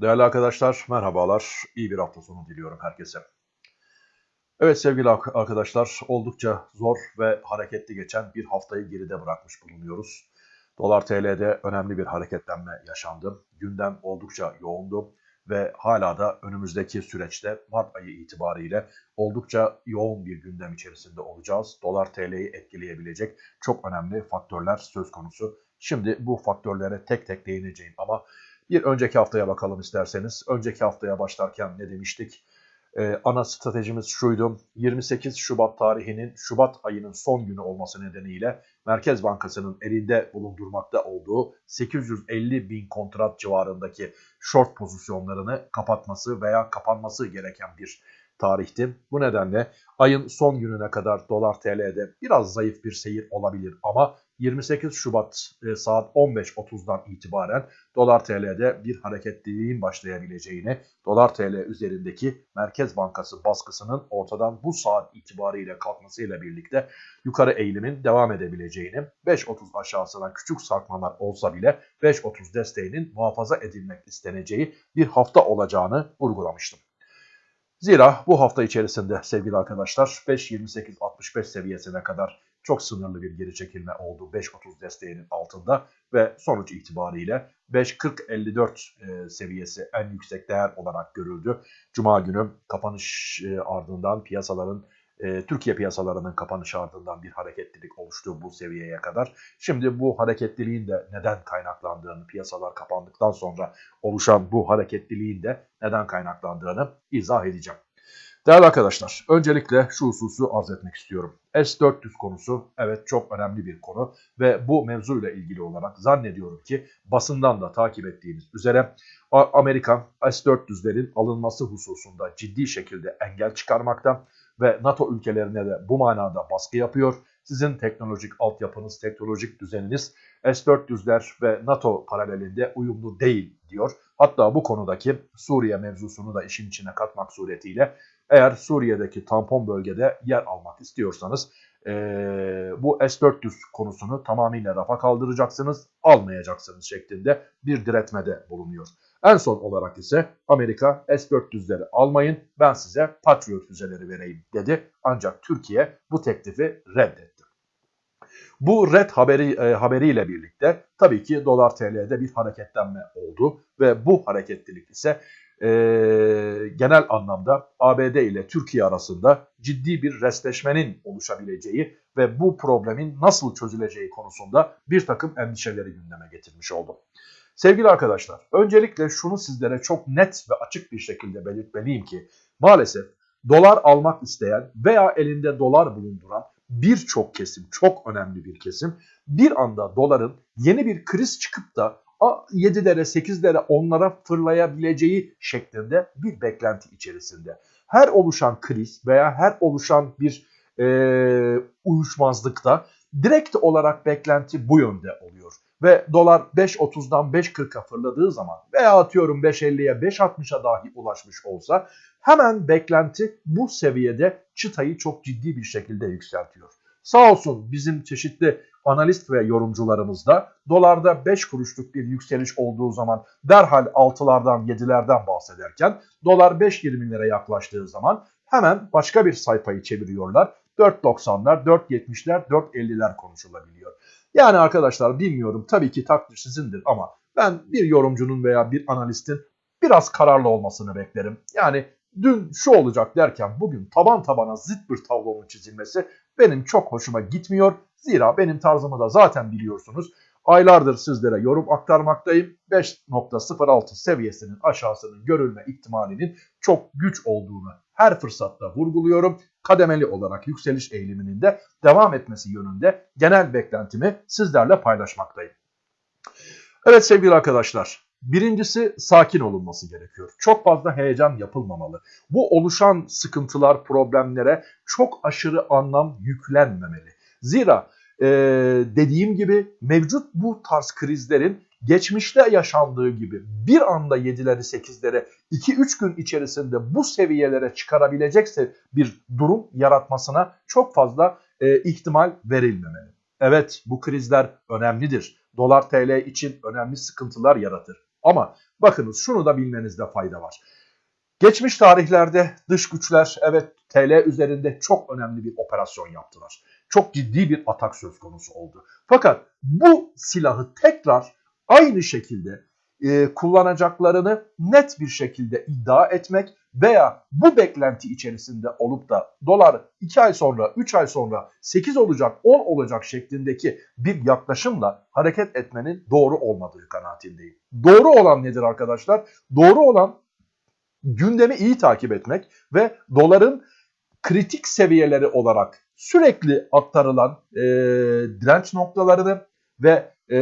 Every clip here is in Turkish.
Değerli arkadaşlar, merhabalar. İyi bir hafta sonu diliyorum herkese. Evet sevgili arkadaşlar, oldukça zor ve hareketli geçen bir haftayı geride bırakmış bulunuyoruz. Dolar TL'de önemli bir hareketlenme yaşandı. Gündem oldukça yoğundu ve hala da önümüzdeki süreçte Mart ayı itibariyle oldukça yoğun bir gündem içerisinde olacağız. Dolar TL'yi etkileyebilecek çok önemli faktörler söz konusu. Şimdi bu faktörlere tek tek değineceğim ama bir önceki haftaya bakalım isterseniz. Önceki haftaya başlarken ne demiştik? Ee, ana stratejimiz şuydu. 28 Şubat tarihinin Şubat ayının son günü olması nedeniyle Merkez Bankası'nın elinde bulundurmakta olduğu 850 bin kontrat civarındaki short pozisyonlarını kapatması veya kapanması gereken bir tarihti. Bu nedenle ayın son gününe kadar dolar TL'de biraz zayıf bir seyir olabilir ama 28 Şubat e, saat 15.30'dan itibaren dolar TL'de bir hareketliliğin başlayabileceğini, dolar TL üzerindeki Merkez Bankası baskısının ortadan bu saat itibariyle kalkmasıyla birlikte yukarı eğilimin devam edebileceğini, 5.30 aşağısına küçük sarkmalar olsa bile 5.30 desteğinin muhafaza edilmek isteneceği bir hafta olacağını vurgulamıştım. Zira bu hafta içerisinde sevgili arkadaşlar 5.28-65 seviyesine kadar çok sınırlı bir geri çekilme oldu 5.30 desteğinin altında ve sonuç itibariyle 5.40-54 e, seviyesi en yüksek değer olarak görüldü. Cuma günü kapanış e, ardından piyasaların e, Türkiye piyasalarının kapanış ardından bir hareketlilik oluştu bu seviyeye kadar. Şimdi bu hareketliliğin de neden kaynaklandığını, piyasalar kapandıktan sonra oluşan bu hareketliliğin de neden kaynaklandığını izah edeceğim. Değerli arkadaşlar, öncelikle şu hususu arz etmek istiyorum. S-400 konusu evet çok önemli bir konu ve bu mevzuyla ilgili olarak zannediyorum ki basından da takip ettiğimiz üzere Amerika S-400'lerin alınması hususunda ciddi şekilde engel çıkarmakta ve NATO ülkelerine de bu manada baskı yapıyor. Sizin teknolojik altyapınız, teknolojik düzeniniz S-400'ler ve NATO paralelinde uyumlu değil diyor. Hatta bu konudaki Suriye mevzusunu da işin içine katmak suretiyle eğer Suriye'deki tampon bölgede yer almak istiyorsanız e, bu S-400 konusunu tamamıyla rafa kaldıracaksınız, almayacaksınız şeklinde bir diretmede bulunuyor. En son olarak ise Amerika S-400'leri almayın ben size Patriot füzeleri vereyim dedi. Ancak Türkiye bu teklifi reddetti. Bu red haberi e, haberiyle birlikte tabii ki dolar TL'de bir hareketlenme oldu ve bu hareketlilik ise e, genel anlamda ABD ile Türkiye arasında ciddi bir restleşmenin oluşabileceği ve bu problemin nasıl çözüleceği konusunda bir takım endişeleri gündeme getirmiş oldu. Sevgili arkadaşlar, öncelikle şunu sizlere çok net ve açık bir şekilde belirtmeliyim ki maalesef dolar almak isteyen veya elinde dolar bulunduran birçok kesim, çok önemli bir kesim bir anda doların yeni bir kriz çıkıp da 7'lere, 8'lere, 10'lara fırlayabileceği şeklinde bir beklenti içerisinde. Her oluşan kriz veya her oluşan bir e, uyuşmazlıkta direkt olarak beklenti bu yönde oluyor. Ve dolar 5.30'dan 5.40'a fırladığı zaman veya atıyorum 5.50'ye 5.60'a dahi ulaşmış olsa hemen beklenti bu seviyede çıtayı çok ciddi bir şekilde yükseltiyor. Sağ olsun bizim çeşitli analist ve yorumcularımız da dolarda 5 kuruşluk bir yükseliş olduğu zaman derhal 6'lardan 7'lerden bahsederken dolar 5.20'lere yaklaştığı zaman hemen başka bir sayfayı çeviriyorlar. 4.90'lar, 4.70'ler, 4.50'ler konuşulabiliyor. Yani arkadaşlar bilmiyorum tabii ki takdir sizindir ama ben bir yorumcunun veya bir analistin biraz kararlı olmasını beklerim. Yani dün şu olacak derken bugün taban tabana zıt bir tablonun çizilmesi benim çok hoşuma gitmiyor. Zira benim tarzımı da zaten biliyorsunuz. Aylardır sizlere yorum aktarmaktayım. 5.06 seviyesinin aşağısının görülme ihtimalinin çok güç olduğunu her fırsatta vurguluyorum. Kademeli olarak yükseliş eğiliminin de devam etmesi yönünde genel beklentimi sizlerle paylaşmaktayım. Evet sevgili arkadaşlar, Birincisi sakin olunması gerekiyor. Çok fazla heyecan yapılmamalı. Bu oluşan sıkıntılar, problemlere çok aşırı anlam yüklenmemeli. Zira e, dediğim gibi mevcut bu tarz krizlerin geçmişte yaşandığı gibi bir anda 7'leri 8'lere 2-3 gün içerisinde bu seviyelere çıkarabilecekse bir durum yaratmasına çok fazla e, ihtimal verilmemeli. Evet bu krizler önemlidir. Dolar TL için önemli sıkıntılar yaratır. Ama bakınız şunu da bilmenizde fayda var. Geçmiş tarihlerde dış güçler evet TL üzerinde çok önemli bir operasyon yaptılar. Çok ciddi bir atak söz konusu oldu. Fakat bu silahı tekrar aynı şekilde e, kullanacaklarını net bir şekilde iddia etmek veya bu beklenti içerisinde olup da dolar 2 ay sonra, 3 ay sonra 8 olacak, 10 olacak şeklindeki bir yaklaşımla hareket etmenin doğru olmadığı kanaatindeyim. Doğru olan nedir arkadaşlar? Doğru olan gündemi iyi takip etmek ve doların kritik seviyeleri olarak sürekli aktarılan e, direnç noktalarını ve e,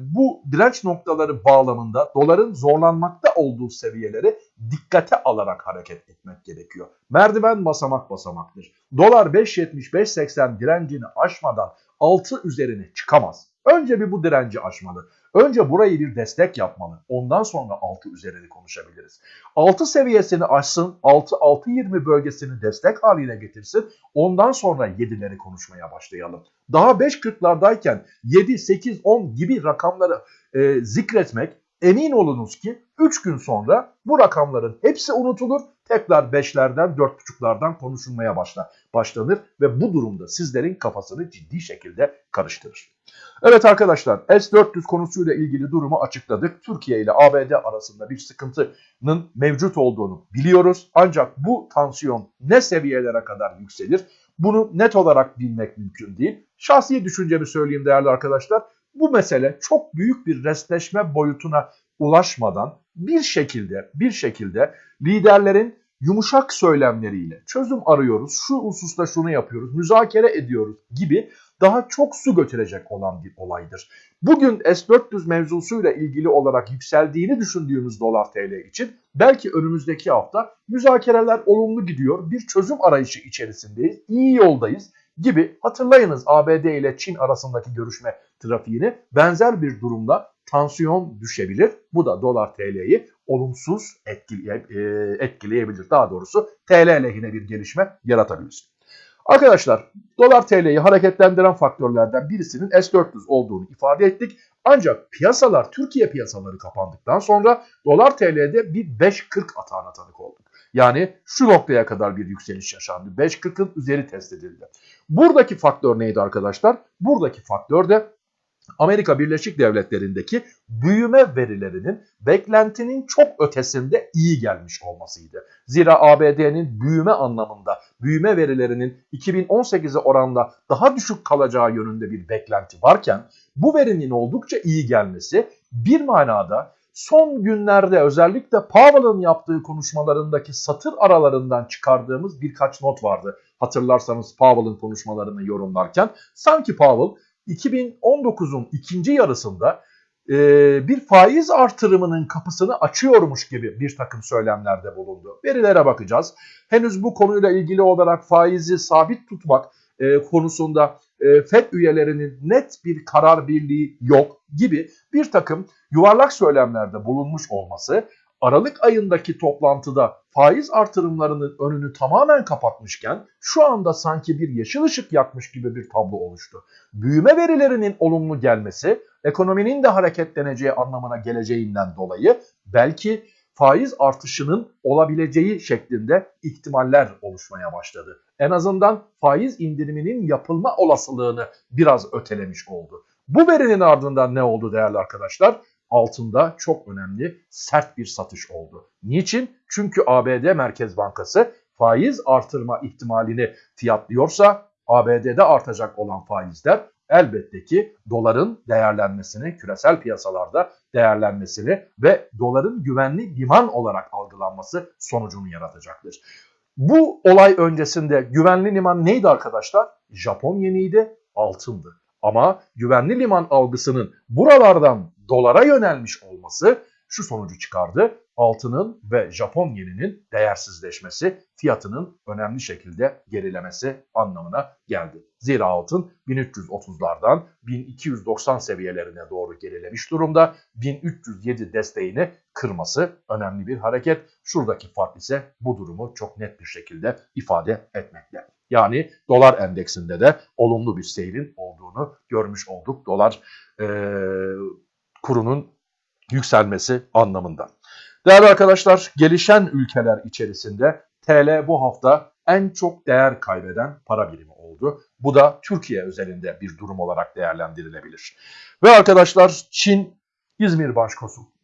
bu direnç noktaları bağlamında doların zorlanmakta olduğu seviyeleri dikkate alarak hareket etmek gerekiyor. Merdiven basamak basamaktır. Dolar 5.70-5.80 direncini aşmadan 6 üzerine çıkamaz. Önce bir bu direnci aşmalı. Önce burayı bir destek yapmalı. Ondan sonra 6 üzerinde konuşabiliriz. 6 seviyesini aşsın, 6-6-20 bölgesini destek haline getirsin. Ondan sonra 7'leri konuşmaya başlayalım. Daha 5.40'lardayken 7, 8, 10 gibi rakamları e, zikretmek emin olunuz ki 3 gün sonra bu rakamların hepsi unutulur. Tekrar 5'lerden 4.5'lardan konuşulmaya başlar, başlanır ve bu durumda sizlerin kafasını ciddi şekilde karıştırır. Evet arkadaşlar S-400 konusuyla ilgili durumu açıkladık. Türkiye ile ABD arasında bir sıkıntının mevcut olduğunu biliyoruz. Ancak bu tansiyon ne seviyelere kadar yükselir? Bunu net olarak bilmek mümkün değil. Şahsi düşüncemi söyleyeyim değerli arkadaşlar. Bu mesele çok büyük bir restleşme boyutuna ulaşmadan bir şekilde bir şekilde liderlerin yumuşak söylemleriyle çözüm arıyoruz, şu hususta şunu yapıyoruz, müzakere ediyoruz gibi daha çok su götürecek olan bir olaydır. Bugün S-400 mevzusuyla ilgili olarak yükseldiğini düşündüğümüz dolar TL için belki önümüzdeki hafta müzakereler olumlu gidiyor, bir çözüm arayışı içerisindeyiz, iyi yoldayız gibi hatırlayınız ABD ile Çin arasındaki görüşme trafiğini benzer bir durumda tansiyon düşebilir. Bu da dolar TL'yi olumsuz etkileye, etkileyebilir. Daha doğrusu TL lehine bir gelişme yaratabilir. Arkadaşlar dolar TL'yi hareketlendiren faktörlerden birisinin S-400 olduğunu ifade ettik. Ancak piyasalar Türkiye piyasaları kapandıktan sonra dolar TL'de bir 5.40 atağına tanık olduk. Yani şu noktaya kadar bir yükseliş yaşandı. 5.40'ın üzeri test edildi. Buradaki faktör neydi arkadaşlar? Buradaki faktör de Amerika Birleşik Devletleri'ndeki büyüme verilerinin beklentinin çok ötesinde iyi gelmiş olmasıydı. Zira ABD'nin büyüme anlamında büyüme verilerinin 2018'e oranla daha düşük kalacağı yönünde bir beklenti varken bu verinin oldukça iyi gelmesi bir manada son günlerde özellikle Powell'ın yaptığı konuşmalarındaki satır aralarından çıkardığımız birkaç not vardı. Hatırlarsanız Powell'ın konuşmalarını yorumlarken sanki Powell 2019'un ikinci yarısında e, bir faiz artırımının kapısını açıyormuş gibi bir takım söylemlerde bulundu. Verilere bakacağız. Henüz bu konuyla ilgili olarak faizi sabit tutmak e, konusunda e, FED üyelerinin net bir karar birliği yok gibi bir takım yuvarlak söylemlerde bulunmuş olması Aralık ayındaki toplantıda faiz artırımlarının önünü tamamen kapatmışken şu anda sanki bir yeşil ışık yakmış gibi bir tablo oluştu. Büyüme verilerinin olumlu gelmesi ekonominin de hareketleneceği anlamına geleceğinden dolayı belki faiz artışının olabileceği şeklinde ihtimaller oluşmaya başladı. En azından faiz indiriminin yapılma olasılığını biraz ötelemiş oldu. Bu verinin ardından ne oldu değerli arkadaşlar? Altında çok önemli sert bir satış oldu. Niçin? Çünkü ABD Merkez Bankası faiz artırma ihtimalini fiyatlıyorsa ABD'de artacak olan faizler elbette ki doların değerlenmesini, küresel piyasalarda değerlenmesini ve doların güvenli liman olarak algılanması sonucunu yaratacaktır. Bu olay öncesinde güvenli liman neydi arkadaşlar? Japon yeniydi, altındı. Ama güvenli liman algısının buralardan dolara yönelmiş olması şu sonucu çıkardı. Altının ve Japon yeninin değersizleşmesi, fiyatının önemli şekilde gerilemesi anlamına geldi. Zira altın 1330'lardan 1290 seviyelerine doğru gerilemiş durumda. 1307 desteğini kırması önemli bir hareket. Şuradaki fark ise bu durumu çok net bir şekilde ifade etmekte. Yani dolar endeksinde de olumlu bir seyrin olduğunu görmüş olduk. Dolar e, kurunun yükselmesi anlamında. Değerli arkadaşlar, gelişen ülkeler içerisinde TL bu hafta en çok değer kaybeden para birimi oldu. Bu da Türkiye özelinde bir durum olarak değerlendirilebilir. Ve arkadaşlar Çin İzmir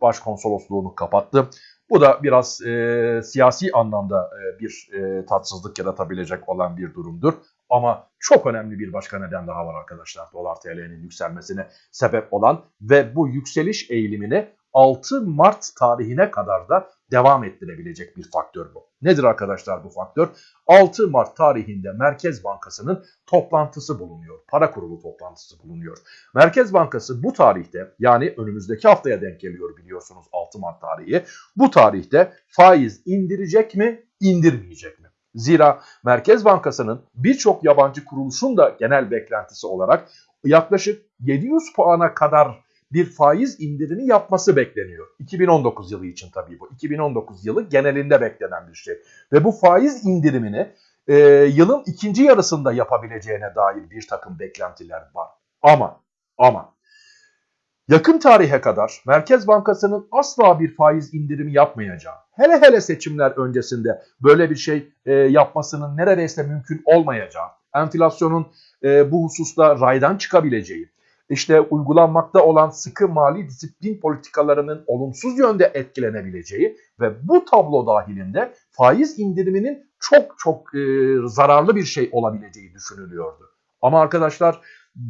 Başkonsolosluğunu kapattı. Bu da biraz e, siyasi anlamda e, bir e, tatsızlık yaratabilecek olan bir durumdur. Ama çok önemli bir başka neden daha var arkadaşlar. Dolar TL'nin yükselmesine sebep olan ve bu yükseliş eğilimini 6 Mart tarihine kadar da devam ettirebilecek bir faktör bu. Nedir arkadaşlar bu faktör? 6 Mart tarihinde Merkez Bankası'nın toplantısı bulunuyor. Para kurulu toplantısı bulunuyor. Merkez Bankası bu tarihte yani önümüzdeki haftaya denk geliyor biliyorsunuz 6 Mart tarihi. Bu tarihte faiz indirecek mi, indirmeyecek mi? Zira Merkez Bankası'nın birçok yabancı kuruluşun da genel beklentisi olarak yaklaşık 700 puana kadar bir faiz indirimi yapması bekleniyor. 2019 yılı için tabii bu. 2019 yılı genelinde beklenen bir şey. Ve bu faiz indirimini e, yılın ikinci yarısında yapabileceğine dair bir takım beklentiler var. Ama ama yakın tarihe kadar Merkez Bankası'nın asla bir faiz indirimi yapmayacağı, hele hele seçimler öncesinde böyle bir şey e, yapmasının neredeyse mümkün olmayacağı, enflasyonun e, bu hususta raydan çıkabileceği, işte uygulanmakta olan sıkı mali disiplin politikalarının olumsuz yönde etkilenebileceği ve bu tablo dahilinde faiz indiriminin çok çok e, zararlı bir şey olabileceği düşünülüyordu. Ama arkadaşlar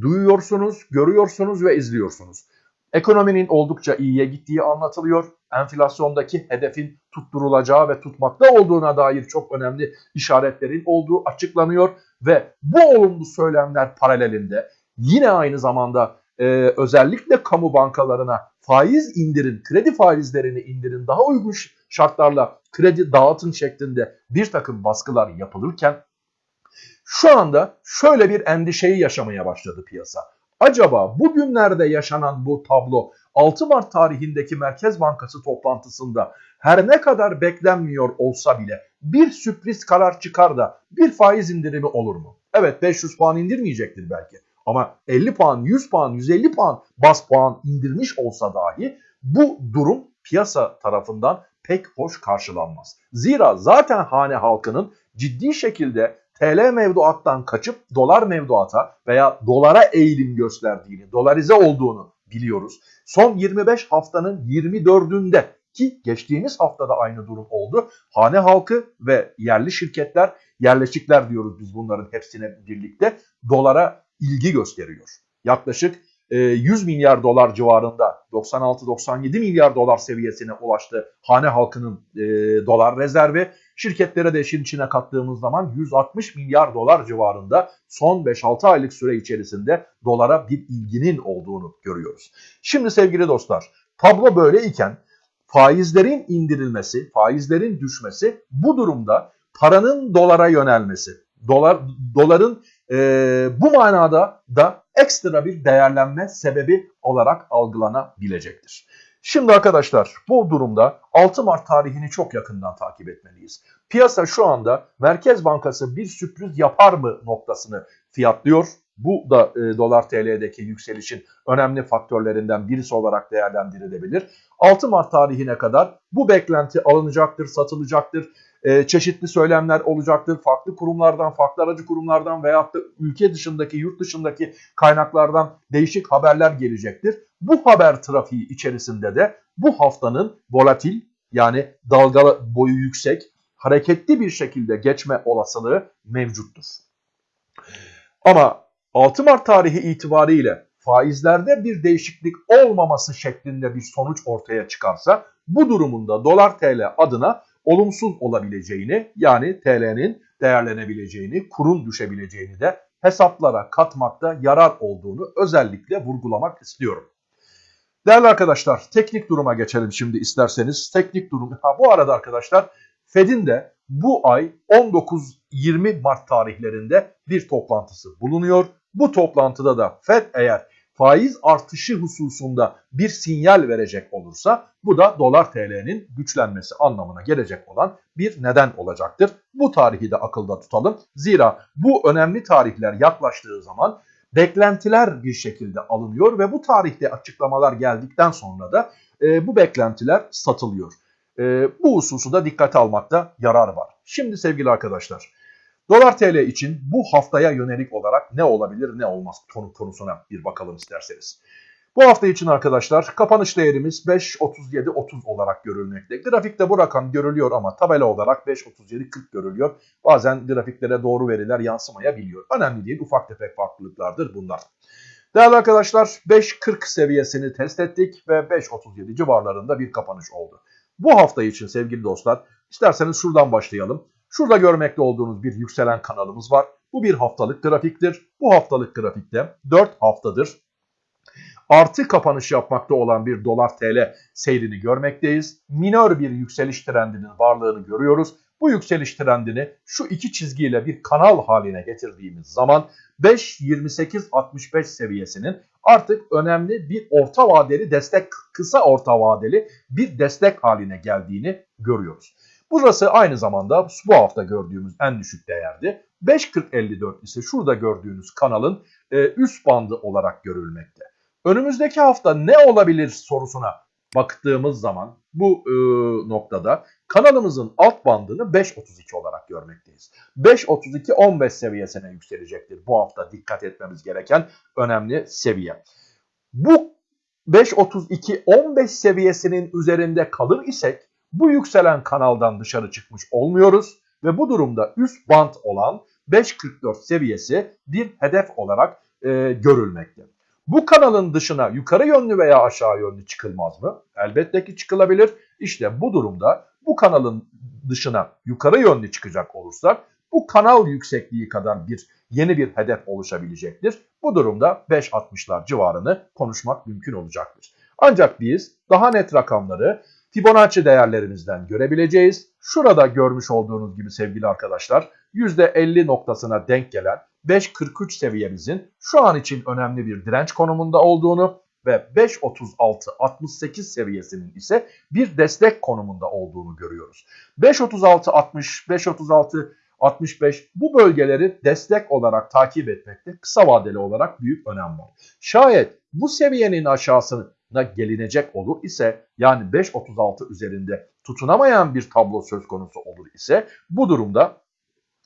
duyuyorsunuz, görüyorsunuz ve izliyorsunuz. Ekonominin oldukça iyiye gittiği anlatılıyor. Enflasyondaki hedefin tutturulacağı ve tutmakta olduğuna dair çok önemli işaretlerin olduğu açıklanıyor ve bu olumlu söylemler paralelinde yine aynı zamanda e, özellikle kamu bankalarına faiz indirin, kredi faizlerini indirin, daha uygun şartlarla kredi dağıtın şeklinde bir takım baskılar yapılırken şu anda şöyle bir endişeyi yaşamaya başladı piyasa. Acaba bugünlerde yaşanan bu tablo 6 Mart tarihindeki Merkez Bankası toplantısında her ne kadar beklenmiyor olsa bile bir sürpriz karar çıkar da bir faiz indirimi olur mu? Evet 500 puan indirmeyecektir belki. Ama 50 puan, 100 puan, 150 puan bas puan indirmiş olsa dahi bu durum piyasa tarafından pek hoş karşılanmaz. Zira zaten hane halkının ciddi şekilde TL mevduattan kaçıp dolar mevduata veya dolara eğilim gösterdiğini, dolarize olduğunu biliyoruz. Son 25 haftanın 24'ünde ki geçtiğimiz haftada aynı durum oldu. Hane halkı ve yerli şirketler, yerleşikler diyoruz biz bunların hepsine birlikte dolara ilgi gösteriyor. Yaklaşık 100 e, milyar dolar civarında 96-97 milyar dolar seviyesine ulaştı hane halkının e, dolar rezervi. Şirketlere de işin içine kattığımız zaman 160 milyar dolar civarında son 5-6 aylık süre içerisinde dolara bir ilginin olduğunu görüyoruz. Şimdi sevgili dostlar tablo böyle iken faizlerin indirilmesi, faizlerin düşmesi bu durumda paranın dolara yönelmesi, dolar doların e, bu manada da ekstra bir değerlenme sebebi olarak algılanabilecektir. Şimdi arkadaşlar bu durumda 6 Mart tarihini çok yakından takip etmeliyiz. Piyasa şu anda Merkez Bankası bir sürpriz yapar mı noktasını fiyatlıyor. Bu da e, dolar TL'deki yükselişin önemli faktörlerinden birisi olarak değerlendirilebilir. 6 Mart tarihine kadar bu beklenti alınacaktır, satılacaktır e, çeşitli söylemler olacaktır. Farklı kurumlardan, farklı aracı kurumlardan veyahut da ülke dışındaki, yurt dışındaki kaynaklardan değişik haberler gelecektir. Bu haber trafiği içerisinde de bu haftanın volatil yani dalga boyu yüksek, hareketli bir şekilde geçme olasılığı mevcuttur. Ama 6 Mart tarihi itibariyle faizlerde bir değişiklik olmaması şeklinde bir sonuç ortaya çıkarsa bu durumunda dolar TL adına olumsuz olabileceğini yani TL'nin değerlenebileceğini, kurun düşebileceğini de hesaplara katmakta yarar olduğunu özellikle vurgulamak istiyorum. Değerli arkadaşlar teknik duruma geçelim şimdi isterseniz. Teknik durum ha, bu arada arkadaşlar Fed'in de bu ay 19-20 Mart tarihlerinde bir toplantısı bulunuyor. Bu toplantıda da Fed eğer faiz artışı hususunda bir sinyal verecek olursa bu da dolar TL'nin güçlenmesi anlamına gelecek olan bir neden olacaktır. Bu tarihi de akılda tutalım. Zira bu önemli tarihler yaklaştığı zaman beklentiler bir şekilde alınıyor ve bu tarihte açıklamalar geldikten sonra da e, bu beklentiler satılıyor. E, bu hususu da dikkate almakta yarar var. Şimdi sevgili arkadaşlar dolar TL için bu haftaya yönelik olarak ne olabilir ne olmaz konu konusuna bir bakalım isterseniz. Bu hafta için arkadaşlar kapanış değerimiz 5.37.30 olarak görülmekte. Grafikte bu rakam görülüyor ama tabela olarak 5.37.40 görülüyor. Bazen grafiklere doğru veriler yansımayabiliyor. Önemli değil ufak tefek farklılıklardır bunlar. Değerli arkadaşlar 5.40 seviyesini test ettik ve 5.37 civarlarında bir kapanış oldu. Bu hafta için sevgili dostlar isterseniz şuradan başlayalım. Şurada görmekte olduğunuz bir yükselen kanalımız var. Bu bir haftalık grafiktir. Bu haftalık grafikte 4 haftadır artı kapanış yapmakta olan bir dolar tl seyrini görmekteyiz. Minör bir yükseliş trendinin varlığını görüyoruz. Bu yükseliş trendini şu iki çizgiyle bir kanal haline getirdiğimiz zaman 5.28.65 seviyesinin artık önemli bir orta vadeli destek, kısa orta vadeli bir destek haline geldiğini görüyoruz. Burası aynı zamanda bu hafta gördüğümüz en düşük değerdi. 5.40.54 ise şurada gördüğünüz kanalın e, üst bandı olarak görülmekte. Önümüzdeki hafta ne olabilir sorusuna baktığımız zaman bu e, noktada kanalımızın alt bandını 5.32 olarak görmekteyiz. 5.32-15 seviyesine yükselecektir bu hafta dikkat etmemiz gereken önemli seviye. Bu 5.32-15 seviyesinin üzerinde kalır isek bu yükselen kanaldan dışarı çıkmış olmuyoruz ve bu durumda üst band olan 5.44 seviyesi bir hedef olarak e, görülmekte. Bu kanalın dışına yukarı yönlü veya aşağı yönlü çıkılmaz mı? Elbette ki çıkılabilir. İşte bu durumda bu kanalın dışına yukarı yönlü çıkacak olursak bu kanal yüksekliği kadar bir yeni bir hedef oluşabilecektir. Bu durumda 5.60'lar civarını konuşmak mümkün olacaktır. Ancak biz daha net rakamları Fibonacci değerlerimizden görebileceğiz. Şurada görmüş olduğunuz gibi sevgili arkadaşlar %50 noktasına denk gelen 5.43 seviyemizin şu an için önemli bir direnç konumunda olduğunu ve 5.36-68 seviyesinin ise bir destek konumunda olduğunu görüyoruz. 5.36-60, 5.36-65 bu bölgeleri destek olarak takip etmekte kısa vadeli olarak büyük önem var. Şayet bu seviyenin aşağısına gelinecek olur ise yani 5.36 üzerinde tutunamayan bir tablo söz konusu olur ise bu durumda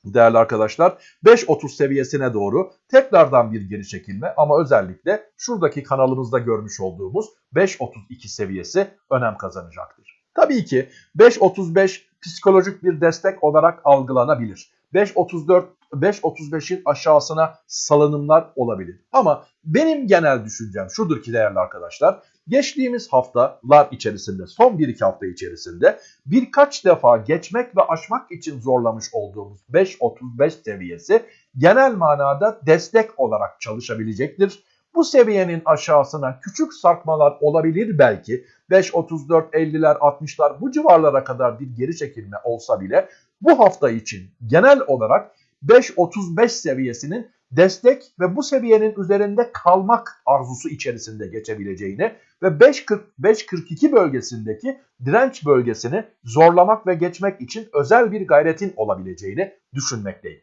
değerli arkadaşlar 5.30 seviyesine doğru tekrardan bir geri çekilme ama özellikle şuradaki kanalımızda görmüş olduğumuz 5.32 seviyesi önem kazanacaktır. Tabii ki 5.35 psikolojik bir destek olarak algılanabilir. 5.34 5.35'in aşağısına salınımlar olabilir. Ama benim genel düşüncem şudur ki değerli arkadaşlar. Geçtiğimiz haftalar içerisinde, son 1-2 hafta içerisinde birkaç defa geçmek ve aşmak için zorlamış olduğumuz 5.35 seviyesi genel manada destek olarak çalışabilecektir. Bu seviyenin aşağısına küçük sarkmalar olabilir belki. 5.34, 50'ler, 60'lar bu civarlara kadar bir geri çekilme olsa bile bu hafta için genel olarak 5.35 seviyesinin destek ve bu seviyenin üzerinde kalmak arzusu içerisinde geçebileceğini ve 5.40-5.42 bölgesindeki direnç bölgesini zorlamak ve geçmek için özel bir gayretin olabileceğini düşünmekteyim.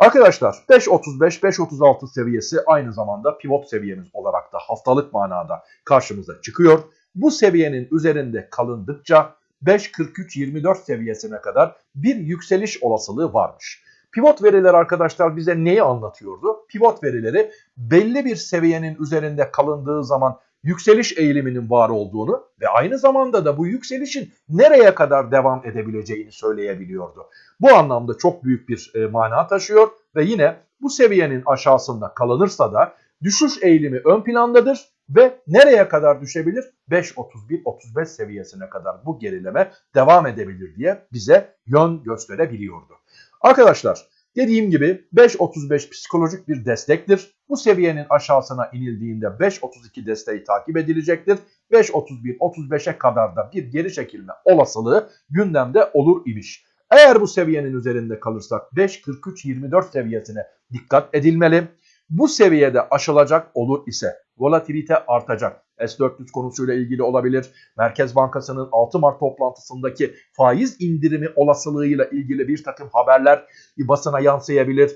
Arkadaşlar 5.35-5.36 seviyesi aynı zamanda pivot seviyemiz olarak da haftalık manada karşımıza çıkıyor. Bu seviyenin üzerinde kalındıkça 5.43-24 seviyesine kadar bir yükseliş olasılığı varmış. Pivot veriler arkadaşlar bize neyi anlatıyordu? Pivot verileri belli bir seviyenin üzerinde kalındığı zaman yükseliş eğiliminin var olduğunu ve aynı zamanda da bu yükselişin nereye kadar devam edebileceğini söyleyebiliyordu. Bu anlamda çok büyük bir e, mana taşıyor ve yine bu seviyenin aşağısında kalınırsa da düşüş eğilimi ön plandadır ve nereye kadar düşebilir? 5.31-35 seviyesine kadar bu gerileme devam edebilir diye bize yön gösterebiliyordu. Arkadaşlar dediğim gibi 5.35 psikolojik bir destektir. Bu seviyenin aşağısına inildiğinde 5.32 desteği takip edilecektir. 5.31-35'e kadar da bir geri çekilme olasılığı gündemde olur imiş. Eğer bu seviyenin üzerinde kalırsak 5.43-24 seviyesine dikkat edilmeli. Bu seviyede aşılacak olur ise volatilite artacak. S-400 konusuyla ilgili olabilir. Merkez Bankası'nın 6 Mart toplantısındaki faiz indirimi olasılığıyla ilgili bir takım haberler basına yansıyabilir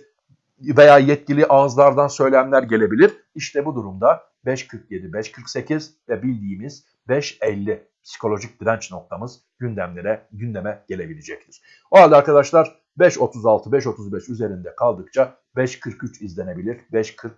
veya yetkili ağızlardan söylemler gelebilir. İşte bu durumda 5.47, 5.48 ve bildiğimiz 5.50 psikolojik direnç noktamız gündemlere gündeme gelebilecektir. O halde arkadaşlar 5.36 5.35 üzerinde kaldıkça 5.43 izlenebilir. 5.40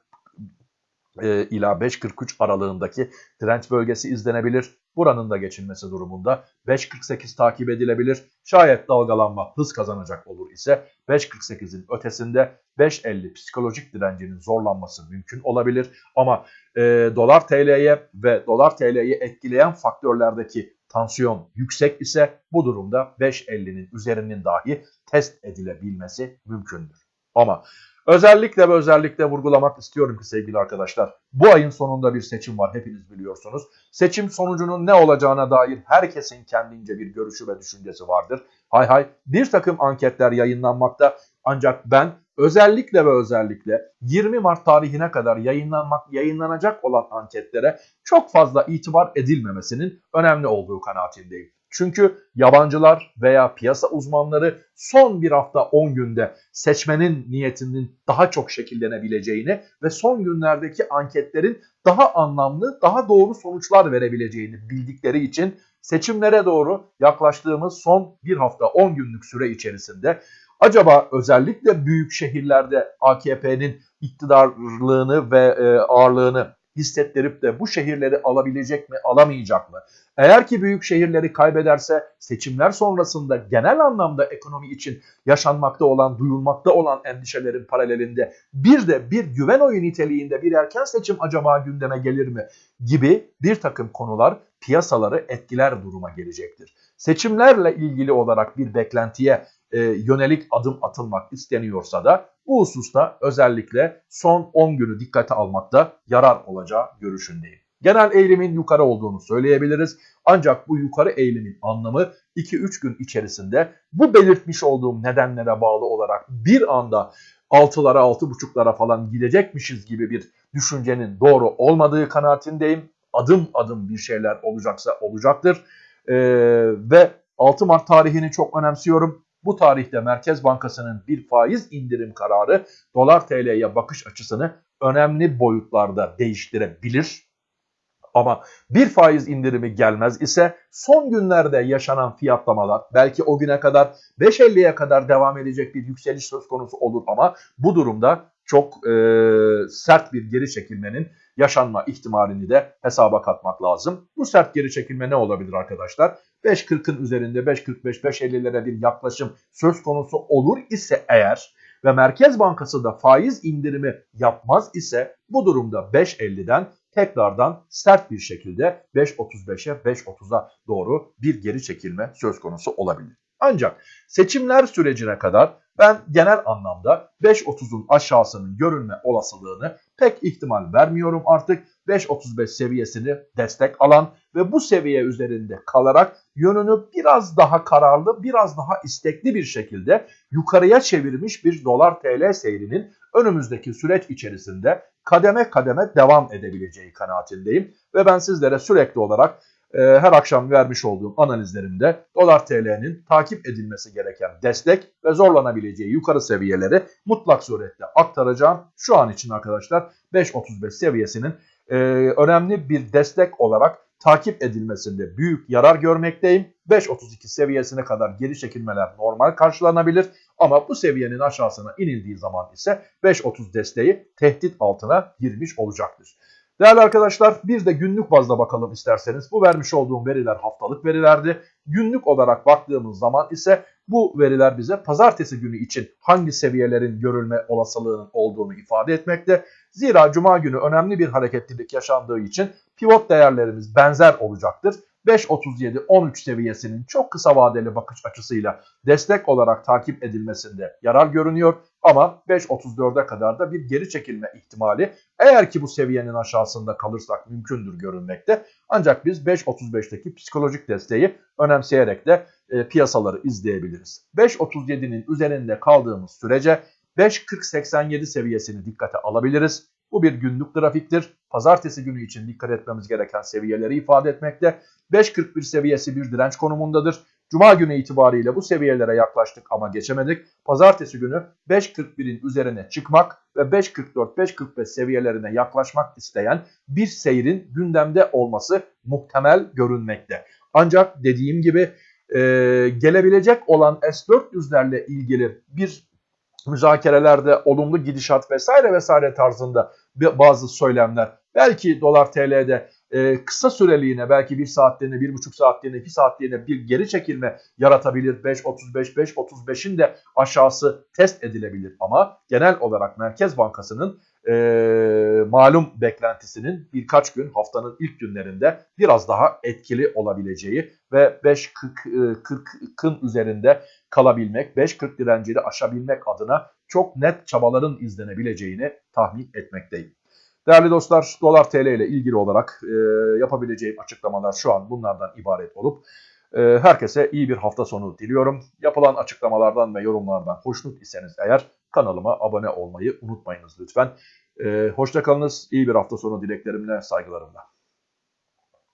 e, ila 5.43 aralığındaki direnç bölgesi izlenebilir. Buranın da geçilmesi durumunda 5.48 takip edilebilir. Şayet dalgalanma hız kazanacak olur ise 5.48'in ötesinde 5.50 psikolojik direncinin zorlanması mümkün olabilir. Ama e, dolar TL'ye ve dolar TL'yi etkileyen faktörlerdeki tansiyon yüksek ise bu durumda 5.50'nin üzerinin dahi test edilebilmesi mümkündür. Ama Özellikle ve özellikle vurgulamak istiyorum ki sevgili arkadaşlar bu ayın sonunda bir seçim var hepiniz biliyorsunuz. Seçim sonucunun ne olacağına dair herkesin kendince bir görüşü ve düşüncesi vardır. Hay hay bir takım anketler yayınlanmakta ancak ben özellikle ve özellikle 20 Mart tarihine kadar yayınlanmak yayınlanacak olan anketlere çok fazla itibar edilmemesinin önemli olduğu kanaatindeyim. Çünkü yabancılar veya piyasa uzmanları son bir hafta 10 günde seçmenin niyetinin daha çok şekillenebileceğini ve son günlerdeki anketlerin daha anlamlı, daha doğru sonuçlar verebileceğini bildikleri için seçimlere doğru yaklaştığımız son bir hafta 10 günlük süre içerisinde acaba özellikle büyük şehirlerde AKP'nin iktidarlığını ve e, ağırlığını hissettirip de bu şehirleri alabilecek mi, alamayacak mı? Eğer ki büyük şehirleri kaybederse seçimler sonrasında genel anlamda ekonomi için yaşanmakta olan, duyulmakta olan endişelerin paralelinde bir de bir güven oyu niteliğinde bir erken seçim acaba gündeme gelir mi gibi bir takım konular piyasaları etkiler duruma gelecektir. Seçimlerle ilgili olarak bir beklentiye e, yönelik adım atılmak isteniyorsa da bu hususta özellikle son 10 günü dikkate almakta yarar olacağı görüşündeyim. Genel eğilimin yukarı olduğunu söyleyebiliriz. Ancak bu yukarı eğilimin anlamı 2-3 gün içerisinde bu belirtmiş olduğum nedenlere bağlı olarak bir anda 6'lara 6.5'lara falan gidecekmişiz gibi bir düşüncenin doğru olmadığı kanaatindeyim. Adım adım bir şeyler olacaksa olacaktır. Ee, ve 6 Mart tarihini çok önemsiyorum. Bu tarihte Merkez Bankası'nın bir faiz indirim kararı dolar TL'ye bakış açısını önemli boyutlarda değiştirebilir. Ama bir faiz indirimi gelmez ise son günlerde yaşanan fiyatlamalar belki o güne kadar 5.50'ye kadar devam edecek bir yükseliş söz konusu olur ama bu durumda çok e, sert bir geri çekilmenin yaşanma ihtimalini de hesaba katmak lazım. Bu sert geri çekilme ne olabilir arkadaşlar? 5.40'ın üzerinde 5.45, 5.50'lere bir yaklaşım söz konusu olur ise eğer ve Merkez Bankası da faiz indirimi yapmaz ise bu durumda 5.50'den tekrardan sert bir şekilde 5.35'e 5.30'a doğru bir geri çekilme söz konusu olabilir. Ancak seçimler sürecine kadar ben genel anlamda 5.30'un aşağısının görünme olasılığını pek ihtimal vermiyorum artık. 5.35 seviyesini destek alan ve bu seviye üzerinde kalarak yönünü biraz daha kararlı, biraz daha istekli bir şekilde yukarıya çevirmiş bir dolar TL seyrinin önümüzdeki süreç içerisinde kademe kademe devam edebileceği kanaatindeyim. Ve ben sizlere sürekli olarak her akşam vermiş olduğum analizlerimde dolar TL'nin takip edilmesi gereken destek ve zorlanabileceği yukarı seviyeleri mutlak surette aktaracağım. Şu an için arkadaşlar 5.35 seviyesinin e, önemli bir destek olarak takip edilmesinde büyük yarar görmekteyim. 5.32 seviyesine kadar geri çekilmeler normal karşılanabilir. Ama bu seviyenin aşağısına inildiği zaman ise 5.30 desteği tehdit altına girmiş olacaktır. Değerli arkadaşlar bir de günlük bazda bakalım isterseniz. Bu vermiş olduğum veriler haftalık verilerdi. Günlük olarak baktığımız zaman ise bu veriler bize pazartesi günü için hangi seviyelerin görülme olasılığının olduğunu ifade etmekte. Zira cuma günü önemli bir hareketlilik yaşandığı için pivot değerlerimiz benzer olacaktır. 5.37-13 seviyesinin çok kısa vadeli bakış açısıyla destek olarak takip edilmesinde yarar görünüyor. Ama 5.34'e kadar da bir geri çekilme ihtimali eğer ki bu seviyenin aşağısında kalırsak mümkündür görünmekte. Ancak biz 5.35'teki psikolojik desteği önemseyerek de e, piyasaları izleyebiliriz. 5.37'nin üzerinde kaldığımız sürece 5.40-87 seviyesini dikkate alabiliriz. Bu bir günlük grafiktir. Pazartesi günü için dikkat etmemiz gereken seviyeleri ifade etmekte. 5.41 seviyesi bir direnç konumundadır. Cuma günü itibariyle bu seviyelere yaklaştık ama geçemedik. Pazartesi günü 5.41'in üzerine çıkmak ve 5.44-5.45 seviyelerine yaklaşmak isteyen bir seyrin gündemde olması muhtemel görünmekte. Ancak dediğim gibi e, gelebilecek olan S-400'lerle ilgili bir müzakerelerde olumlu gidişat vesaire vesaire tarzında bazı söylemler belki dolar TL'de e, kısa süreliğine belki bir saatliğine, bir buçuk saatliğine, iki saatliğine bir geri çekilme yaratabilir. 5.35, 5.35'in de aşağısı test edilebilir. Ama genel olarak Merkez Bankası'nın e, malum beklentisinin birkaç gün haftanın ilk günlerinde biraz daha etkili olabileceği ve 5.40'ın üzerinde kalabilmek, 5.40 direncini aşabilmek adına çok net çabaların izlenebileceğini tahmin etmekteyim. Değerli dostlar, dolar TL ile ilgili olarak e, yapabileceğim açıklamalar şu an bunlardan ibaret olup e, herkese iyi bir hafta sonu diliyorum. Yapılan açıklamalardan ve yorumlardan hoşnut iseniz eğer kanalıma abone olmayı unutmayınız lütfen. E, hoşçakalınız, iyi bir hafta sonu dileklerimle, saygılarımla.